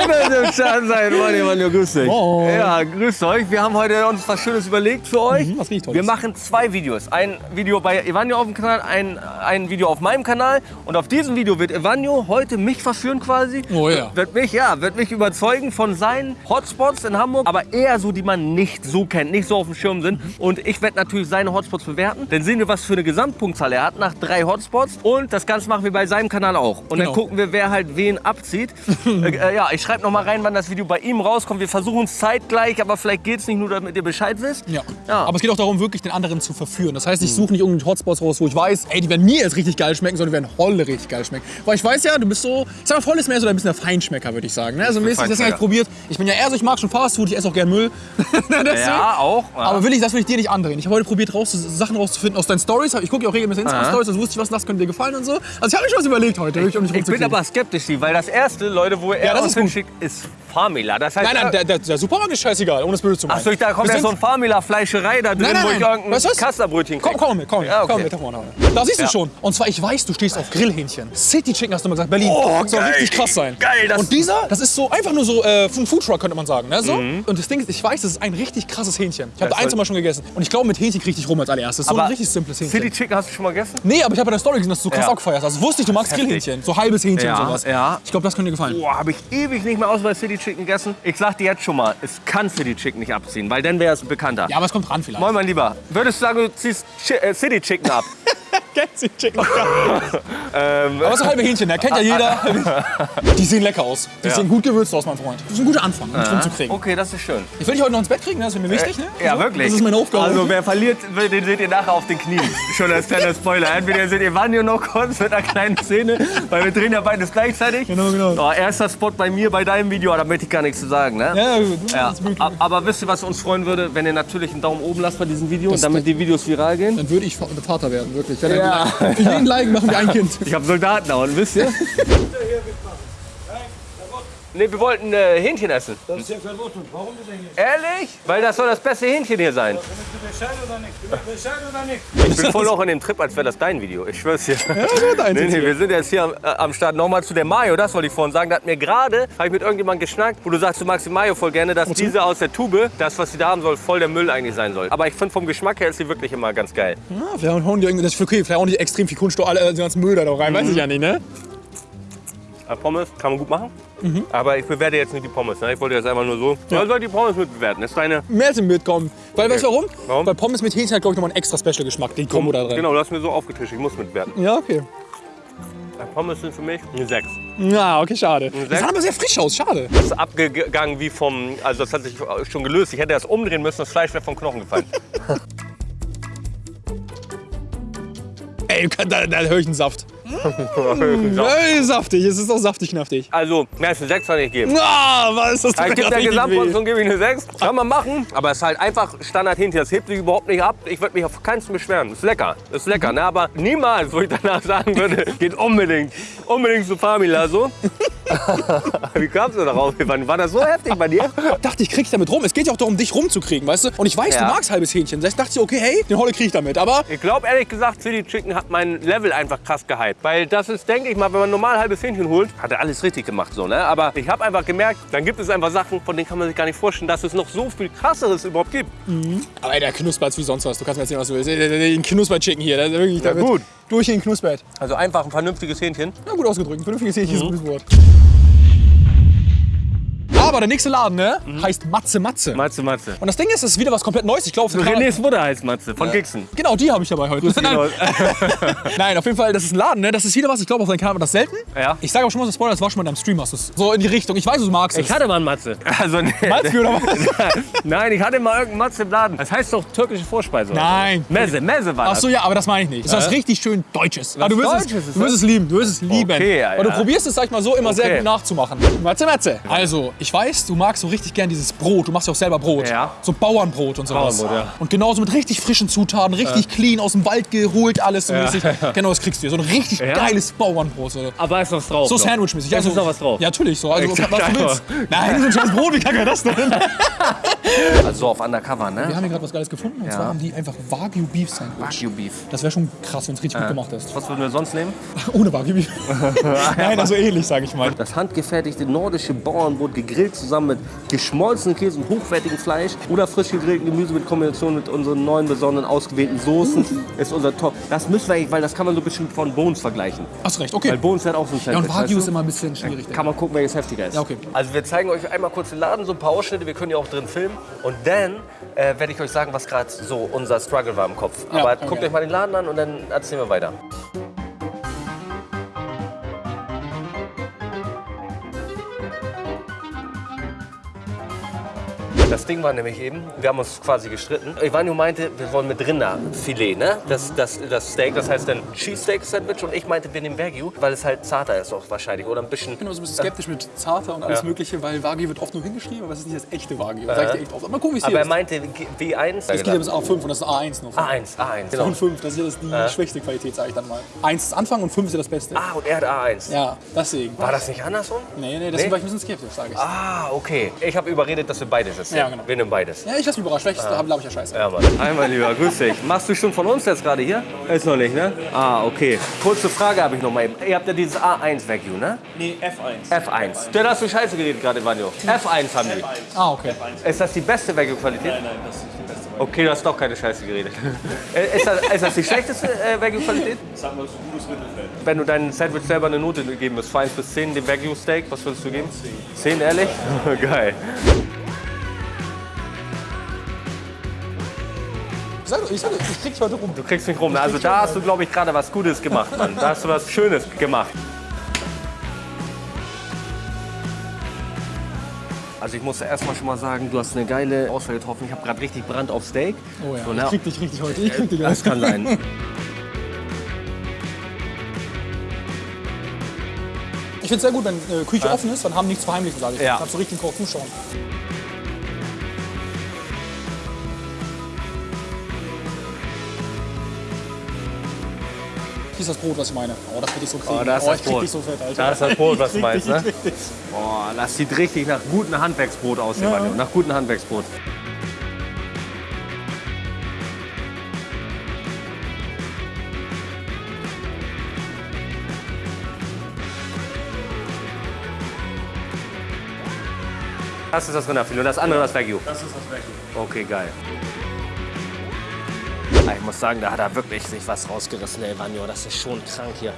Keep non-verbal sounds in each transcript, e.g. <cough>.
schön, dass ihr Start seid. Mann, Mann, grüß dich. Moin. Ja, grüßt euch. Wir haben heute uns was Schönes überlegt für euch. Mhm, was richtig Tolles. Wir machen zwei Videos. Ein Video bei Evanio auf dem Kanal, ein, ein Video auf meinem Kanal. Und auf diesem Video wird Evanio heute mich verführen quasi. Oh ja. Wird mich, ja, wird mich überzeugen von seinen Hotspots in Hamburg, aber eher so, die man nicht so kennt, nicht so auf dem Schirm sind. Und ich werde natürlich seine Hotspots bewerten. Dann sehen wir, was für eine Gesamtpunktzahl er hat nach drei Hotspots. Und das Ganze machen wir bei seinem Kanal auch. Und dann Genau. gucken wir, wer halt wen abzieht. <laughs> äh, äh, ja, ich schreibe noch mal rein, wann das Video bei ihm rauskommt. Wir versuchen es zeitgleich, aber vielleicht geht es nicht nur, damit ihr Bescheid wisst. Ja. Ja. Aber es geht auch darum, wirklich den anderen zu verführen. Das heißt, ich suche nicht irgendwelche Hotspots raus, wo ich weiß, ey, die werden mir jetzt richtig geil schmecken, sondern die werden Holle richtig geil schmecken. Weil ich weiß ja, du bist so, ich sag mal, Holle ist mehr so ein bisschen der Feinschmecker, würde ich sagen. Ne? Also mäßig, das habe ich probiert. Ich bin ja eher so, ich mag schon Fastfood, ich esse auch gern Müll. <laughs> Ja, auch. Ja. Aber will ich, das will ich dir nicht andrehen. Ich habe heute probiert, raus, Sachen rauszufinden aus deinen Stories. Ich gucke ja auch regelmäßig Instagram-Stories, also wusste ich, was das könnte dir gefallen und so. Also ich habe mir schon was überlegt heute, um dich ich bin aber skeptisch, weil das erste, Leute, wo er Ja, das ist gut. Hinschickt, ist Famila. Das heißt, Nein, nein, äh, der, der, der Supermarkt ist scheißegal, ohne es böse zu meinen. Achso, da kommt Wir ja so ein Famila-Fleischerei da drin, Nein, nein, wo ich nein. irgendein du was? Kasterbrötchen Komm, kriege. komm mit, komm mit, Ja, okay. komm mit, da vorne. Da siehst du Ja. schon. Und zwar, ich weiß, du stehst auf Grillhähnchen. City Chicken hast du mal gesagt, Berlin. Oh, soll geil. richtig krass sein. Geil, das- Und dieser, das ist so einfach nur so äh, ein Foodtruck, könnte man sagen. Ne? So. Und das Ding ist, ich weiß, das ist ein richtig krasses Hähnchen. Ich habe da Mhm. Eins mal schon gegessen. Und ich glaube, mit Hähnchen krieg ich rum als allererstes. So ein Aber richtig simples Hähnchen. City Chicken hast du schon mal gegessen? Nee, aber ich habe bei der Story gesehen, dass du krass auch gefeiert hast. Also wusste ich, du magst. Grillhähnchen. So halbes Hähnchen und sowas. ja. Ich glaube, das könnte dir gefallen. Boah, habe ich ewig nicht mehr aus bei City Chicken gegessen. Ich sag dir jetzt schon mal, es kann City Chicken nicht abziehen, weil dann wäre es bekannter. Ja, aber es kommt ran vielleicht. Moin, mein Lieber. Würdest du sagen, du ziehst Chi äh, City Chicken ab? <laughs> City Chicken. <laughs> ähm, Aber so halbe Hähnchen, der kennt ja jeder. Die sehen lecker aus. Die Ja. sehen gut gewürzt aus, mein Freund. Das ist ein guter Anfang, um dich rumzukriegen. okay, das ist schön. Ich will dich heute noch ins Bett kriegen, ne? das ist mir wichtig. Ne? Ja, So, wirklich. Das ist meine Aufgabe. Also, wer verliert, den seht ihr nachher auf den Knien. Schon als kleiner Spoiler. Entweder seht ihr Vanjo noch kurz mit einer kleinen Szene, weil wir drehen ja beides gleichzeitig. Genau, genau. Oh, erster Spot bei mir, bei deinem Video, da möchte ich gar nichts zu sagen. Ne? ja, gut. Ja, aber wisst ihr, was uns freuen würde, wenn ihr natürlich einen Daumen oben lasst bei diesem Video, Das- damit die Videos viral gehen? Dann würde ich Vater werden, wirklich. Wenn Ja. Er- Für jeden Like machen wir ein Kind. Ich habe Soldaten da und wisst ihr? <laughs> Nee, wir wollten äh, Hähnchen essen. Das ist ja verboten. Warum denn nicht? Ehrlich? Weil das soll das beste Hähnchen hier sein. Bist du Bescheid oder nicht? Bist du Bescheid oder nicht? Ich bin voll auch in dem Trip, als wäre das dein Video. Ich schwör's dir. Ja, gut, Nee, nee, hier. wir sind jetzt hier am, äh, am Start. Nochmal zu der Mayo, das wollte ich vorhin sagen. Da hat mir gerade, habe ich mit irgendjemandem geschnackt, wo du sagst, du magst die Mayo voll gerne, dass diese aus der Tube, das, was sie da haben soll, voll der Müll eigentlich sein soll. Aber ich finde vom Geschmack her ist sie wirklich immer ganz geil. Ja, vielleicht hauen die irgendwie, das ist okay, vielleicht hauen die extrem viel Kunststoff, alle, den ganzen Müll da noch rein, weiß ich ja nicht, ne? Äh, Pommes kann man gut machen. Mhm. Aber ich bewerte jetzt nicht die Pommes. Ne? Ich wollte jetzt einfach nur so. Ja. soll die Pommes mitbewerten. Das ist deine. Mehr als mitkommen. Weil, weißt du warum? Warum? Weil Pommes mit Hähnchen hat, glaube ich, nochmal einen extra Special-Geschmack, die Kombo da drin. Genau, du hast mir so aufgetischt. Ich muss mitbewerten. Ja, okay. Pommes sind für mich eine 6. Ja, okay, schade. Das sah aber sehr frisch aus, schade. Das ist abgegangen wie vom. Also, das hat sich schon gelöst. Ich hätte das umdrehen müssen, das Fleisch wäre vom Knochen gefallen. <laughs> Ey, da, da höre ich einen Saft. <laughs> Ey, saftig, es ist auch saftig knaftig. Also, mehr als eine 6 kann ich geben. Ah, was ist das? Ich tut gebe der Gesamtportion gebe ich eine 6. Kann man machen, aber es ist halt einfach Standard Hähnchen. Das hebt sich überhaupt nicht ab. Ich würde mich auf keinen Fall beschweren. Ist lecker, ist lecker. Ne? Aber niemals, wo ich danach sagen würde, <laughs> geht unbedingt, unbedingt zu Famila so. <laughs> Wie kamst du darauf? War das so heftig bei dir? weh. dachte, ich krieg damit rum. Es geht ja auch darum, dich rumzukriegen, weißt du? Und ich weiß, Ja. du magst halbes Hähnchen. Das dachte ich, okay, hey, den Holle krieg ich damit. Aber Ich glaube ehrlich gesagt, City Chicken hat mein Level einfach krass gehypt. Weil das ist, denke ich mal, wenn man normal halbes Hähnchen holt, hat er alles richtig gemacht so, ne? Aber ich habe einfach gemerkt, dann gibt es einfach Sachen, von denen kann man sich gar nicht vorstellen, dass es noch so viel krasseres überhaupt gibt. Aber ey, der knuspert wie sonst was. Du kannst mir erzählen, was du willst. Den Knusper-Chicken hier, der ist wirklich wird gut. durch den knuspert. Also einfach ein vernünftiges Hähnchen. Na gut ausgedrückt. Vernünftiges Hähnchen ist Mhm. ein gutes Wort. Aber der nächste Laden, ne, heißt Matze Matze. Matze, Matze. Und das Ding ist, es ist wieder was komplett Neues. Ich glaube, Renés Mutter heißt Matze, von Gixen. Genau, die habe ich dabei heute. Nein, <laughs> nein, auf jeden Fall, das ist ein Laden, ne? Das ist wieder was. Ich glaube, auf deinem Kanal war das selten. Ja. Ich sage aber schon mal so Spoiler, das war schon mal in deinem Stream, hast du's. So in die Richtung. Ich weiß, du magst es. Ich hatte mal einen Matze. <laughs> Also, nee. Malzbier oder was? <laughs> Nein, ich hatte mal irgendeinen Matze im Laden. Das heißt doch türkische Vorspeise. oder Nein. so. Messe, Messe war Ach das. so, ja, aber das meine ich nicht. Das ist was richtig schön Deutsches. Aber du wirst, Deutsches es, du wirst es lieben, du wirst es lieben. Okay, ja, Und du ja. probierst es, sag ich mal so, immer sehr Okay. gut nachzumachen. Matze, Matze. Also, ich weiß, weißt, du magst so richtig gern dieses Brot. Du machst ja auch selber Brot. Ja. So Bauernbrot und sowas. Bauernbrot, ja. Und genauso mit richtig frischen Zutaten, richtig clean, aus dem Wald geholt, alles so mäßig. <laughs> Genau, das kriegst du hier. So ein richtig geiles Bauernbrot. So, Aber ist was drauf. so noch. Sandwich-mäßig. Da ist noch was drauf. Ja, natürlich. So. Also, was du willst. Nein, so ein scheiß Brot, wie kann das denn? <laughs> Also so auf Undercover, Wir ne? haben hier gerade was Geiles gefunden. Und Ja. zwar haben die einfach Wagyu Beef Sandwich. Wagyu Beef. Das wäre schon krass, wenn es richtig gut gemacht ist. Was würden wir sonst nehmen? <laughs> Ohne Wagyu Beef. Nein, also ähnlich, sage ich mal. Das handgefertigte nordische Bauernbrot gegrillt zusammen mit geschmolzenem Käse und hochwertigem Fleisch oder frisch gegrilltem Gemüse mit Kombination mit unseren neuen besonderen ausgewählten Soßen ist unser Top. Das müssen wir eigentlich, weil das kann man so ein bisschen von Bones vergleichen. Hast recht, Weil okay. Bones hat auch so ein Ja, und Sandwich, Wagyu weißt ist immer ein bisschen schwierig. Kann man gucken, welches heftiger ist. Ja, okay. Also wir zeigen euch einmal kurz den Laden, so ein paar Ausschnitte, wir können ja auch drin filmen. Und dann äh, werde ich euch sagen, was gerade so unser Struggle war im Kopf. Ja, Aber okay. guckt euch mal den Laden an und dann erzählen wir weiter. Das Ding war nämlich eben, wir haben uns quasi gestritten. Ivanio meinte, wir wollen mit Rinderfilet, ne? Das, das, das Steak, das heißt dann Cheesesteak-Sandwich. Und ich meinte, wir nehmen Wagyu, weil es halt zarter ist auch wahrscheinlich. Oder ein bisschen... Ich bin immer so ein bisschen skeptisch mit Zarter und alles Ja. Mögliche, weil Wagyu wird oft nur hingeschrieben, aber es ist nicht das echte Wagyu. Das sag ich dir echt oft. Mal gucken, wie es Aber hier er ist. meinte G- W1. Es geht ja bis A5 und das ist A1 noch. A1, A1, genau. Und 5, das ist ja das die schwächste Qualität, sage ich dann mal. 1 ist Anfang und 5 ist ja das Beste. Ah, und er hat A1. Ja, deswegen. War das nicht andersrum? Nee, nee, deswegen Nee? war ich ein bisschen skeptisch, sage ich. Ah, okay. Ich habe überredet, dass wir beides Ja, genau. Wir nehmen beides. Ja, ich lass mich überrascht. Vielleicht ist glaube ich ja scheiße. Ja, Mann. Hi, mein Lieber, grüß dich. Machst du schon von uns jetzt gerade hier? Ist noch nicht, ne? Ah, okay. Kurze Frage habe ich noch mal eben. Ihr habt ja dieses A1 Vacuum, ne? Nee, F1. F1. Der hast du scheiße geredet gerade, Vanjo. F1 haben die. Ah, okay. Ist das die beste Vacuum-Qualität? Nein, nein, das ist die beste. Okay, du hast doch keine Scheiße geredet. <laughs> Ist, das, ist das die schlechteste äh, Vacuum-Qualität? Sag mal, so ein gutes Mittelfeld. Wenn du deinem Sandwich selber eine Note geben müsst, von 1 bis 10, dem Wagyu Steak, was würdest du geben? 10. 10, ehrlich? <laughs> Geil. Sag, ich, sag, ich krieg dich heute rum. Du kriegst mich rum. Also da hast du, glaube ich, gerade was Gutes gemacht, Mann. Da hast du was Schönes gemacht. Also ich muss erstmal schon mal sagen, du hast eine geile Auswahl getroffen. Ich habe gerade richtig Brand auf Steak. Oh ja, So, ich krieg dich richtig heute. Ich krieg dich das kann sein. Ich finde es sehr gut, wenn äh, Küche offen ist, dann haben nichts verheimlichen, sage ich. Ja. Ich hab so richtig Koch zuschauen. Hier ist das Brot, was ich meine. Oh, das wird ich so kriegen. Oh, da ist oh, das Brot. dich so fett, Alter. Da ist das Brot, was du meinst, ne? Boah, das sieht richtig nach gutem Handwerksbrot aus, Ja. Mann. Nach gutem Handwerksbrot. Das ist das Rinderfilet und das andere das Wagyu. Das ist das Vacuum. Okay, geil. Ich muss sagen, da hat er wirklich sich was rausgerissen, der Evanio. Das ist schon krank hier.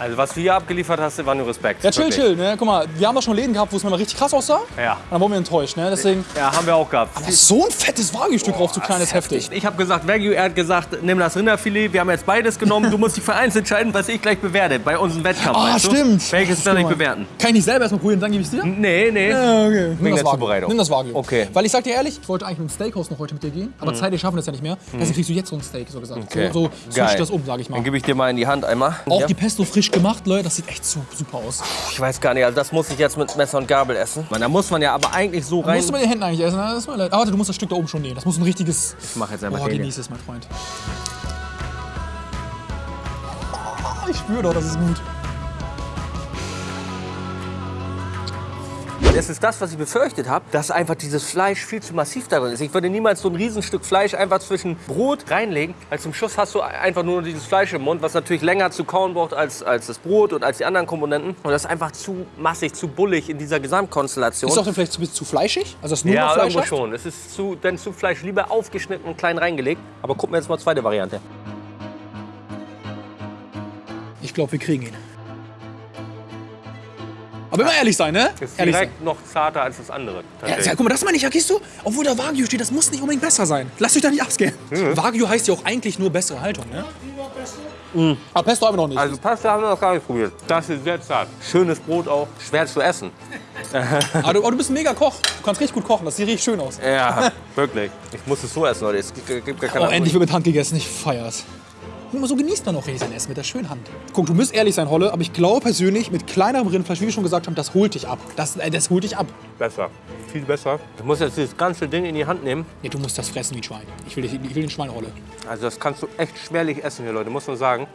Also was du hier abgeliefert hast, Evanio, Respekt. Ja, chill, Wirklich. chill. Ne? Guck mal, wir haben doch schon Läden gehabt, wo es mal richtig krass aussah. Ja. Und dann wurden wir enttäuscht. Ne? Deswegen, Ja, haben wir auch gehabt. aber so ein fettes Wagyu-Stück drauf, so klein ist heftig. Ich habe gesagt, Wagyu, er hat gesagt, nimm das Rinderfilet. Wir haben jetzt beides genommen. Du musst dich für eins entscheiden, was ich gleich bewerte bei unserem Wettkampf. Ah, du? stimmt. Welches werde ich bewerten? Kann ich nicht selber erstmal probieren, dann gebe ich es dir? Nee, nee. Ja, okay. Nimm Wegen das der. Zubereitung. Nimm das Wagyu. Okay. Weil ich sag dir ehrlich, ich wollte eigentlich mit dem Steakhouse noch heute mit dir gehen, aber zeitlich schaffen wir das ja nicht mehr. Deswegen kriegst du jetzt so ein Steak, so gesagt. Mhm. Okay. So, so switch das um, sag ich mal. Dann gebe ich dir mal in die Hand einmal. Auch Ja. die Pesto frisch gemacht, Leute, das sieht echt su- super aus. Ich weiß gar nicht, also das muss ich jetzt mit Messer und Gabel essen. Man, da muss man ja aber eigentlich so rein. Musst du mit den Händen eigentlich essen, ne? das ist mir leid. Aber warte, du musst das Stück da oben schon nehmen. Das muss ein richtiges. Ich mach jetzt einfach Oh, hier. genieß es, mein Freund. Ah, Ich spüre doch, das ist gut. Es ist das, was ich befürchtet habe, dass einfach dieses Fleisch viel zu massiv darin ist. Ich würde niemals so ein Riesenstück Fleisch einfach zwischen Brot reinlegen, weil zum Schluss hast du einfach nur dieses Fleisch im Mund, was natürlich länger zu kauen braucht als, als das Brot und als die anderen Komponenten. Und das ist einfach zu massig, zu bullig in dieser Gesamtkonstellation. Ist doch dann vielleicht zu, zu fleischig? Also das nur ja, Fleisch irgendwo hat? schon. Es ist zu, dann zu Fleisch lieber aufgeschnitten und klein reingelegt. Aber gucken wir jetzt mal zweite Variante. Ich glaube, wir kriegen ihn. Aber immer ehrlich sein, ne? Ist Ehrlich sein. direkt noch zarter als das andere. Ja, guck mal, das meine ich ja, siehst du? Obwohl da Wagyu steht, das muss nicht unbedingt besser sein. Lasst euch da nicht abscannen. Wagyu heißt ja auch eigentlich nur bessere Haltung, ne? Aber Pesto haben wir noch nicht. Also Pasta haben wir noch gar nicht probiert. Das ist sehr zart. Schönes Brot auch, schwer zu essen. aber, <laughs> du, aber du bist ein mega Koch. Du kannst richtig gut kochen. Das sieht richtig schön aus. Ja, <laughs> wirklich. Ich muss es so essen, Leute. Es gibt, gibt gar keine Oh, endlich wird mit Hand gegessen. Ich feier's. Guck mal, so genießt man auch richtig sein Essen mit der schönen Hand. Guck, du musst ehrlich sein, Holle, aber ich glaube persönlich, mit kleinerem Rindfleisch, wie wir schon gesagt haben, das holt dich ab. Das, äh, das holt dich ab. Besser. Viel besser. Du musst jetzt dieses ganze Ding in die Hand nehmen. Nee, du musst das fressen wie ein Schwein. Ich will, ich will den Schweinrolle. Also das kannst du echt schwerlich essen hier, Leute, muss man sagen.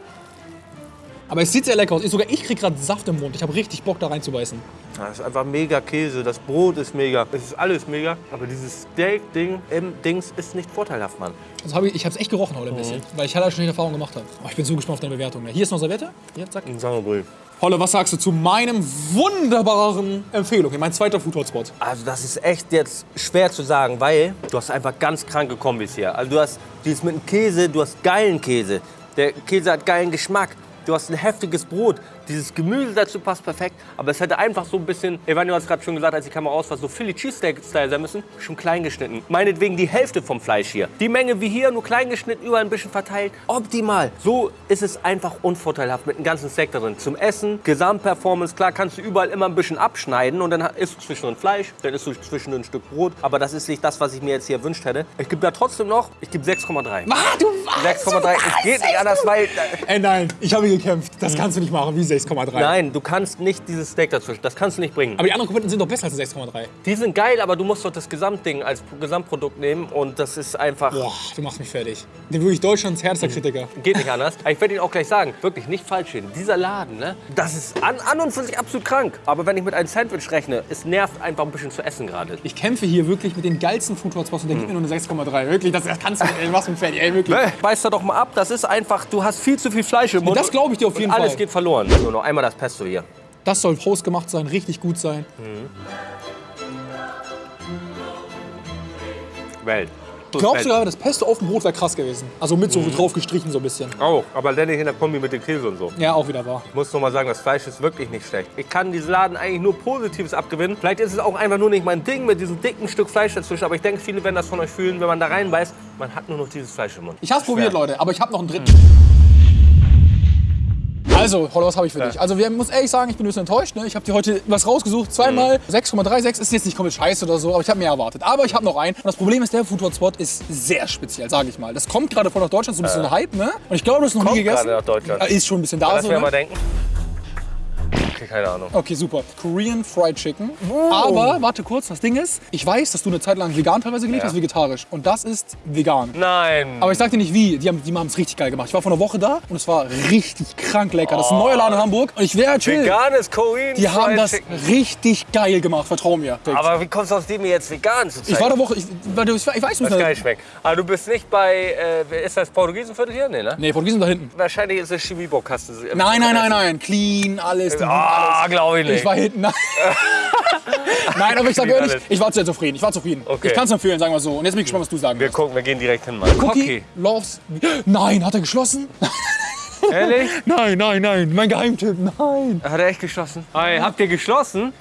Aber es sieht sehr lecker aus. Ich, sogar ich krieg gerade Saft im Mund. Ich habe richtig Bock, da reinzubeißen. Das ist einfach mega Käse, das Brot ist mega, es ist alles mega. Aber dieses Steak-Ding im Dings ist nicht vorteilhaft, Mann. Also hab ich ich habe es echt gerochen heute ein bisschen, weil ich halt schon die Erfahrung gemacht habe. Oh, ich bin so gespannt auf deine Bewertung. Hier ist noch Serviette. Hier, zack. Ein Sauerbrüll. Holle, was sagst du zu meinem wunderbaren Empfehlung? Mein zweiter Food Hotspot. Also das ist echt jetzt schwer zu sagen, weil du hast einfach ganz kranke Kombis hier. Also du hast dieses mit dem Käse, du hast geilen Käse. Der Käse hat geilen Geschmack. Du hast ein heftiges Brot. Dieses Gemüse dazu passt perfekt. Aber es hätte einfach so ein bisschen, Evanio hat es gerade schon gesagt, als die Kamera aus war, so Philly Cheesesteak-Style sein müssen. Schon klein geschnitten. Meinetwegen die Hälfte vom Fleisch hier. Die Menge wie hier, nur klein geschnitten, überall ein bisschen verteilt. Optimal. So ist es einfach unvorteilhaft mit einem ganzen Steak da drin. Zum Essen, Gesamtperformance, klar kannst du überall immer ein bisschen abschneiden und dann isst du zwischendrin Fleisch, dann isst du zwischendrin ein Stück Brot. Aber das ist nicht das, was ich mir jetzt hier erwünscht hätte. Ich gebe da trotzdem noch, ich gebe 6,3. Ah, du weißt, 6,3. Es geht nicht anders, weil... Ey, nein, ich habe gekämpft. Das kannst du nicht machen, wie 6,3. Nein, du kannst nicht dieses Steak dazwischen. Das kannst du nicht bringen. Aber die anderen Komponenten sind doch besser als 6,3. Die sind geil, aber du musst doch das Gesamtding als Gesamtprodukt nehmen und das ist einfach. Boah, du machst mich fertig. Den wirklich Deutschlands härtester Kritiker. Geht nicht anders. Ich werde Ihnen auch gleich sagen, wirklich nicht falsch reden. Dieser Laden, ne, das ist an, an und für sich absolut krank. Aber wenn ich mit einem Sandwich rechne, es nervt einfach ein bisschen zu essen gerade. Ich kämpfe hier wirklich mit den geilsten Food und der gibt mir nur eine 6,3. Wirklich, das, das kannst du nicht. Ey, machst mich fertig. Ey, wirklich. Beiß da doch mal ab, das ist einfach, du hast viel zu viel Fleisch im Mund. Das glaube ich dir auf jeden und alles Fall. geht verloren. So, noch einmal das Pesto hier. Das soll hausgemacht sein, richtig gut sein. Welt. Glaubst du, das Pesto auf dem Brot wäre krass gewesen? Also mit so drauf gestrichen so ein bisschen. Auch, aber dann nicht in der Kombi mit dem Käse und so. Ja, auch wieder wahr. Ich muss noch mal sagen, das Fleisch ist wirklich nicht schlecht. Ich kann diesen Laden eigentlich nur Positives abgewinnen. Vielleicht ist es auch einfach nur nicht mein Ding mit diesem dicken Stück Fleisch dazwischen. Aber ich denke, viele werden das von euch fühlen, wenn man da reinbeißt. Man hat nur noch dieses Fleisch im Mund. Ich hab's Schwer. probiert, Leute, aber ich habe noch einen dritten. Also, Holle, was habe ich für dich? Also, wir muss ehrlich sagen, ich bin ein bisschen enttäuscht. Ne? Ich habe dir heute was rausgesucht. Zweimal 6,36 ist jetzt nicht komplett scheiße oder so, aber ich habe mehr erwartet. Aber ich habe noch einen. Und das Problem ist, der Food Hotspot ist sehr speziell, sage ich mal. Das kommt gerade voll nach Deutschland, so ein bisschen ein Hype, ne? Und ich glaube, du hast noch Kommt nie gegessen. gerade nach Deutschland. Äh, Ist schon ein bisschen da Lass so, mir mal ne? denken. Okay, keine Ahnung. Okay, super. Korean Fried Chicken. Aber, warte kurz, das Ding ist, ich weiß, dass du eine Zeit lang vegan teilweise gelebt Ja. hast, vegetarisch. Und das ist vegan. Nein. Aber ich sag dir nicht wie, die haben die es richtig geil gemacht. Ich war vor einer Woche da und es war richtig krank lecker. Das ist ein neuer Laden in Hamburg und ich wäre chill. Veganes Korean Die haben Fried das Chicken. richtig geil gemacht, vertrau mir. Aber wie kommst du aus dem jetzt vegan zu ich war der Woche, ich, du- ich weiß nicht Was geil schmeckt. Aber du bist nicht bei, äh, ist das Portugiesenviertel hier? Nee, ne? Nee, sind da hinten. Wahrscheinlich ist es Chemiebock-Kaste. Nein, nein, nein, nein. Clean, alles. Ah, alles. glaube ich nicht. Ich war hinten. <laughs> Nein, nein aber ich sag Clean ehrlich, ich war sehr zufrieden. Ich war zufrieden. Okay. Ich kann es empfehlen, sagen wir so. Und jetzt bin ich gespannt, was du sagen Wir wirst. gucken, wir gehen direkt hin, Mann. Cookie loves. <gasps> Nein, hat er geschlossen? Ehrlich? <laughs> Nein, nein, nein. Mein Geheimtipp, nein. Hat er echt geschlossen? Hey, habt ihr geschlossen?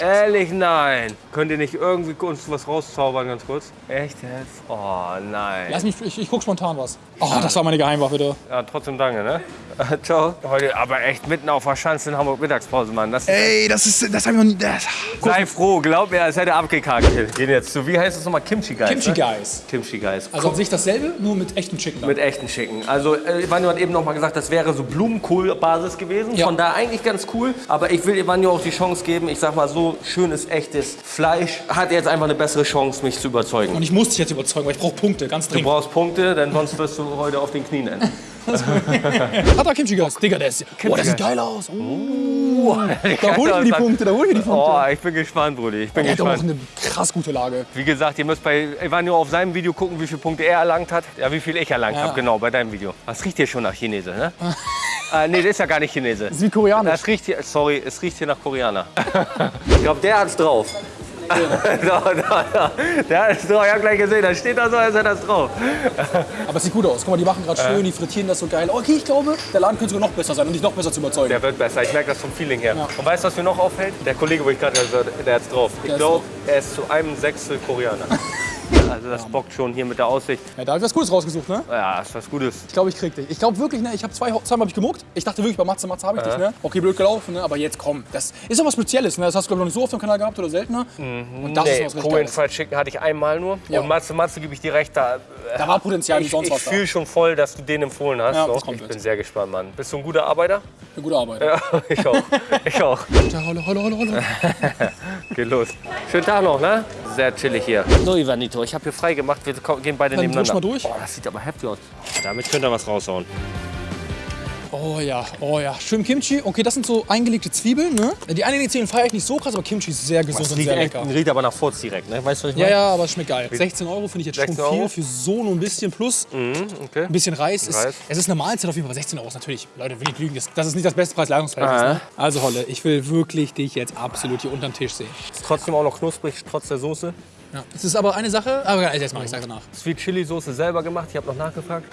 Ehrlich, nein. Könnt ihr nicht irgendwie uns was rauszaubern, ganz kurz? Echt jetzt? Oh, nein. Lass mich, ich, ich guck spontan was. Oh, das war meine Geheimwaffe, du. Ja, trotzdem danke, ne? <laughs> Ciao. Heute aber echt mitten auf der Schanze in Hamburg Mittagspause, Mann. Das ist Ey, das ist, das haben wir noch nie. Das, Sei froh, glaub mir, als hätte er abgekackt. Wir gehen jetzt zu, wie heißt das nochmal? Kimchi Guys. Kimchi ne? Guys. Kimchi Guys. Also an sich dasselbe, nur mit echtem Chicken. Mit echten Chicken. Also, äh, Ivanio hat eben noch mal gesagt, das wäre so Blumenkohl-Basis gewesen. Ja. Von da eigentlich ganz cool. Aber ich will Ivanio auch die Chance geben, ich sag mal so, schönes, echtes Fleisch hat jetzt einfach eine bessere Chance, mich zu überzeugen. Und ich muss dich jetzt überzeugen, weil ich brauche Punkte, ganz Du dringend. brauchst Punkte, denn sonst wirst du heute auf den Knien enden. <laughs> Hat er Kimchi Guys? Digga, der ist. Oh, das sieht geil aus. Oh, da hol ich mir die Punkte, da hol ich mir die Punkte. Oh, ich bin gespannt, Brudi. Ich bin er hat auch gespannt. eine krass gute Lage. Wie gesagt, ihr müsst bei Ivanio auf seinem Video gucken, wie viele Punkte er erlangt hat. Ja, wie viel ich erlangt Ja. habe, genau, bei deinem Video. Das riecht hier schon nach Chinese, ne? äh, <laughs> nee, das ist ja gar nicht Chinese. Das ist wie koreanisch. Das riecht hier, sorry, es riecht hier nach Koreaner. <laughs> ich glaube, der hat's drauf. <laughs> da, da, da. Der drauf, ich hab gleich gesehen, da steht da so, als hätte er das drauf. Aber es sieht gut aus. Guck mal, die machen gerade schön, die frittieren das so geil. Okay, ich glaube, der Laden könnte sogar noch besser sein und dich noch besser zu überzeugen. Der wird besser, ich merke das vom Feeling her. Ja. Und weißt du, was mir noch auffällt? Der Kollege, wo ich gerade der hat's drauf. Ich glaube, er ist zu einem Sechstel Koreaner. <laughs> Also das bockt schon hier mit der Aussicht. Ja, da habe ich was Cooles rausgesucht, ne? Ja, ist was Gutes. Ich glaube, ich krieg dich. Ich glaube wirklich, ne? Ich habe zwei, zweimal hab ich gemuckt. Ich dachte wirklich, bei Matze, Matze habe ich dich, ne? Okay, blöd gelaufen, ne? Aber jetzt komm. Das ist doch was Spezielles, ne? Das hast du, glaube ich, noch nicht so auf dem Kanal gehabt oder seltener. Und das ist Nee, was richtig Korean. Fried Chicken hatte ich einmal nur. Ja. Und Matze, Matze gebe ich dir recht, da, Da war Potenzial ich, sonst ich was da. fühle schon voll, dass du den empfohlen hast. Ja, so. das kommt ich bin sehr gespannt, Mann. Bist du ein guter Arbeiter? Eine gute Arbeit. Ja, <laughs> ich auch. Ich auch. Ja, holle, holle, holle, holle. <laughs> Geht los. Schönen Tag noch, ne? Sehr chillig hier. So, Ivanito, ich habe hier frei gemacht. Wir gehen beide Dann nebeneinander. wisch mal durch. Boah, das sieht aber heftig aus. Damit könnt ihr was raushauen. Oh ja, oh ja. Schön Kimchi. Okay, das sind so eingelegte Zwiebeln, ne? Die eingelegten Zwiebeln feiere ich nicht so krass, aber Kimchi ist sehr gesund und sehr lecker. riecht aber nach Furz direkt, ne? Weißt du, was ich Ja, meine? ja, aber es schmeckt geil. 16 Euro finde ich jetzt schon 16 viel Euro? für so nur ein bisschen plus. Okay. Ein bisschen Reis. Ist, Reis. Es ist eine Mahlzeit auf jeden Fall, aber 16 Euro ist natürlich, Leute, will ich lügen, das, das ist nicht das beste Preis-Leistungsverhältnis. Aha. Ne? Also Holle, ich will wirklich dich jetzt absolut hier unterm Tisch sehen. Ist trotzdem auch noch knusprig, trotz der Soße. Ja. Es ist aber eine Sache, aber jetzt mache ich sag danach. Sweet Chili Soße selber gemacht. Ich habe noch nachgefragt.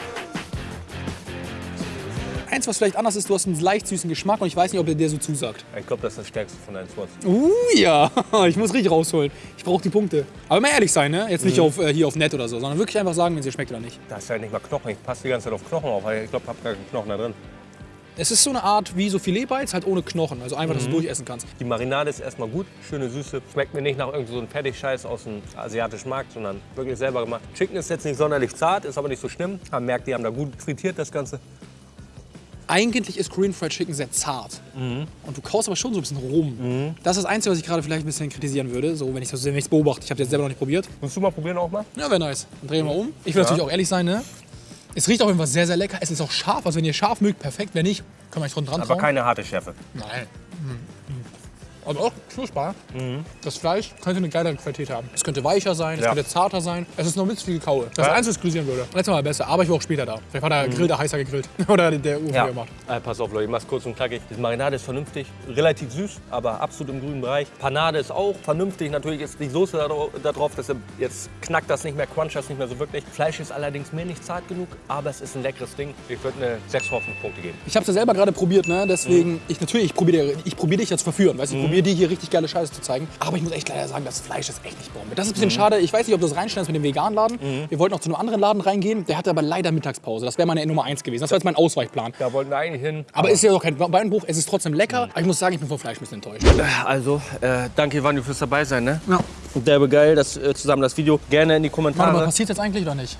Eins, was vielleicht anders ist, du hast einen leicht süßen Geschmack und ich weiß nicht, ob der dir so zusagt. Ich glaube, das ist das stärkste von deinen Spots. Uh, ja, <laughs> ich muss richtig rausholen. Ich brauche die Punkte. Aber mal ehrlich sein, ne? Jetzt nicht auf, äh, hier auf nett oder so, sondern wirklich einfach sagen, wenn es dir schmeckt oder nicht. Da ist ja nicht mal Knochen. Ich passe die ganze Zeit auf Knochen auf, weil ich glaube, ich habe gar keinen Knochen da drin. Es ist so eine Art wie so Filetbites, halt ohne Knochen. Also einfach, dass du durchessen kannst. Die Marinade ist erstmal gut, schöne Süße. Schmeckt mir nicht nach irgendeinem so einem Fertigscheiß aus dem asiatischen Markt, sondern wirklich selber gemacht. Chicken ist jetzt nicht sonderlich zart, ist aber nicht so schlimm. Man merkt, die haben da gut frittiert das Ganze. Eigentlich ist Korean Fried Chicken sehr zart. Und du kaust aber schon so ein bisschen rum. Das ist das Einzige, was ich gerade vielleicht ein bisschen kritisieren würde, so wenn ich das wenn ich's beobachte. Ich habe jetzt selber noch nicht probiert. Willst du mal probieren auch mal? Ja, wäre nice. Dann drehen wir mal um. Ich will natürlich auch ehrlich sein, ne? Es riecht auf jeden Fall sehr, sehr lecker. Es ist auch scharf. Also wenn ihr scharf mögt, perfekt. Wenn nicht, kann man nicht dran dran Aber trauen. keine harte Schärfe. Nein. Aber auch knusper. Das Fleisch könnte eine geile Qualität haben. Es könnte weicher sein, es Ja. könnte zarter sein. Es ist noch bisschen viel Kaue. Das Ja. Einzige, was kritisieren würde. Letztes Mal besser, aber ich war auch später da. Vielleicht war der Grill da heißer gegrillt. <laughs> Oder der Ofen Ja. gemacht. Äh, pass auf, Leute, ich mach's kurz und knackig. Die Marinade ist vernünftig, relativ süß, aber absolut im grünen Bereich. Panade ist auch vernünftig. Natürlich ist die Soße da, dra- da drauf, deshalb jetzt knackt das nicht mehr, cruncht das nicht mehr so wirklich. Fleisch ist allerdings mir nicht zart genug, aber es ist ein leckeres Ding. Ich würde eine 6 Hoffnungspunkte geben. Ich habe es ja selber gerade probiert, ne? deswegen, ich natürlich, ich probiere ich probier dich jetzt verführen, weißt du, ich probiere dir hier richtig geile Scheiße zu zeigen. Aber ich muss echt leider sagen, das Fleisch ist echt nicht Bombe. Das ist ein bisschen schade, ich weiß nicht, ob du das reinstellst mit dem veganen Laden. Wir wollten auch zu einem anderen Laden reingehen, der hatte aber leider Mittagspause. Das wäre meine Nummer eins gewesen, das war jetzt mein Ausweichplan. Da wollten wir eigentlich hin. Aber ist ja doch kein Beinbruch, es ist trotzdem lecker. Aber ich muss sagen, ich bin vom Fleisch ein bisschen enttäuscht. Also, äh, danke Ivanio fürs dabei sein, ne? Ja. Derbe geil, das, äh, zusammen das Video. Gerne in die Warte mal, Kommentare. passiert jetzt eigentlich oder nicht?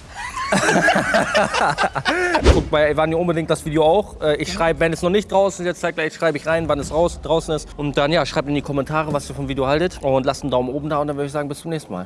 <laughs> Guckt bei Ivanio unbedingt das Video auch. Äh, ich schreibe, wenn es noch nicht draußen ist, jetzt zeitgleich schreibe ich rein, wann es raus, draußen ist. Und dann, ja, schreibt in die Kommentare, was ihr vom Video haltet. Und lasst einen Daumen oben da und dann würde ich sagen, bis zum nächsten Mal.